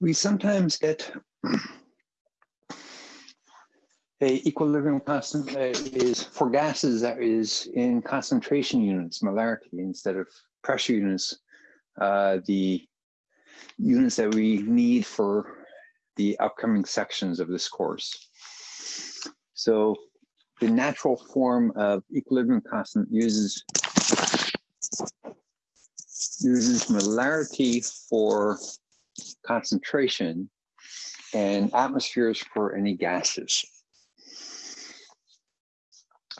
we sometimes get a equilibrium constant that is for gases that is in concentration units, molarity, instead of pressure units, uh, the units that we need for the upcoming sections of this course. So the natural form of equilibrium constant uses uses molarity for concentration and atmospheres for any gases.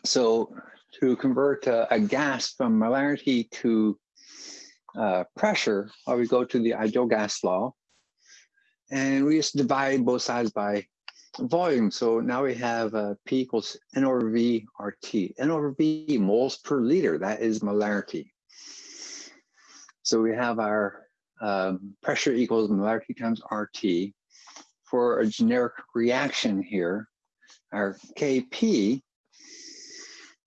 So to convert a, a gas from molarity to uh, pressure, well, we go to the ideal gas law, and we just divide both sides by volume. So now we have uh, P equals N over V RT. N over V moles per liter, that is molarity. So we have our um, pressure equals molarity times RT. For a generic reaction here, our Kp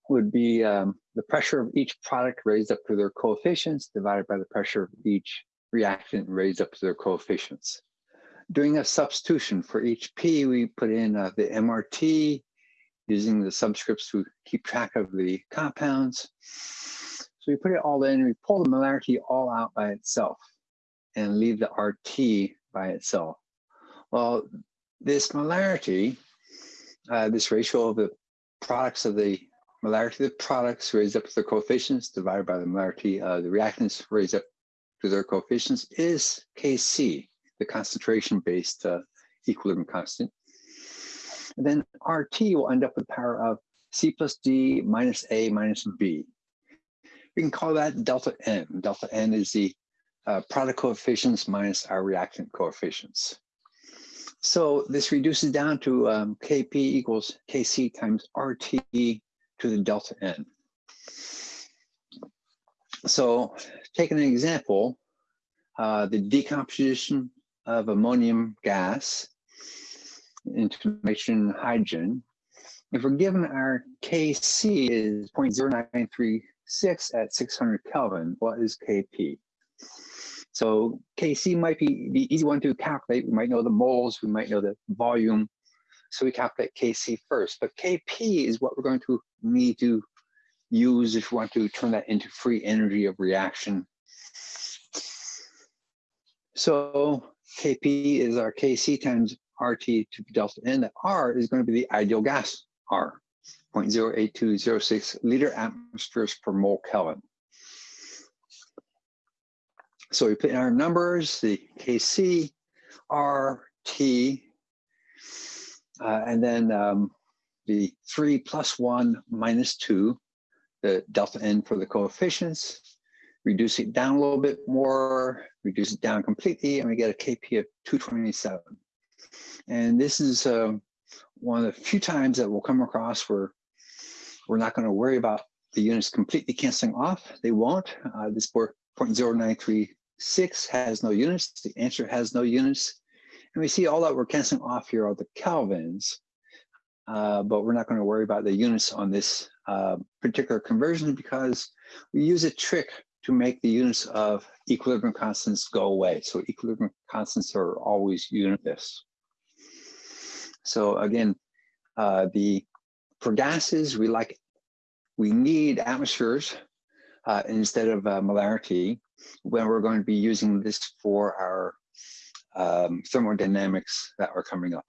would be um, the pressure of each product raised up to their coefficients divided by the pressure of each reactant raised up to their coefficients. Doing a substitution for each P, we put in uh, the MRT using the subscripts to keep track of the compounds. So we put it all in, we pull the molarity all out by itself and leave the RT by itself. Well, this molarity, uh, this ratio of the products of the molarity of the products raised up to their coefficients divided by the molarity of the reactants raised up to their coefficients is Kc, the concentration-based uh, equilibrium constant. And then RT will end up with the power of C plus D minus A minus B. We can call that delta N. Delta N is the uh, product coefficients minus our reactant coefficients. So this reduces down to um, Kp equals Kc times RT to the delta N. So taking an example, uh, the decomposition of ammonium gas into nitrogen hydrogen, if we're given our Kc is 0.0933 six at 600 Kelvin, what is Kp? So Kc might be the easy one to calculate. We might know the moles, we might know the volume. So we calculate Kc first, but Kp is what we're going to need to use if we want to turn that into free energy of reaction. So Kp is our Kc times RT to delta N. That R is going to be the ideal gas R. 0.08206 liter atmospheres per mole Kelvin. So we put in our numbers, the Kc, R, T, uh, and then um, the 3 plus 1 minus 2, the delta n for the coefficients, reduce it down a little bit more, reduce it down completely, and we get a Kp of 227. And this is um, one of the few times that we'll come across where we're not going to worry about the units completely canceling off. They won't. Uh, this 0.0936 has no units. The answer has no units. And we see all that we're canceling off here are the kelvins, uh, but we're not going to worry about the units on this uh, particular conversion because we use a trick to make the units of equilibrium constants go away. So equilibrium constants are always unitless. So again, uh, the for gases, we like we need atmospheres uh, instead of uh, molarity when we're going to be using this for our um, thermodynamics that are coming up.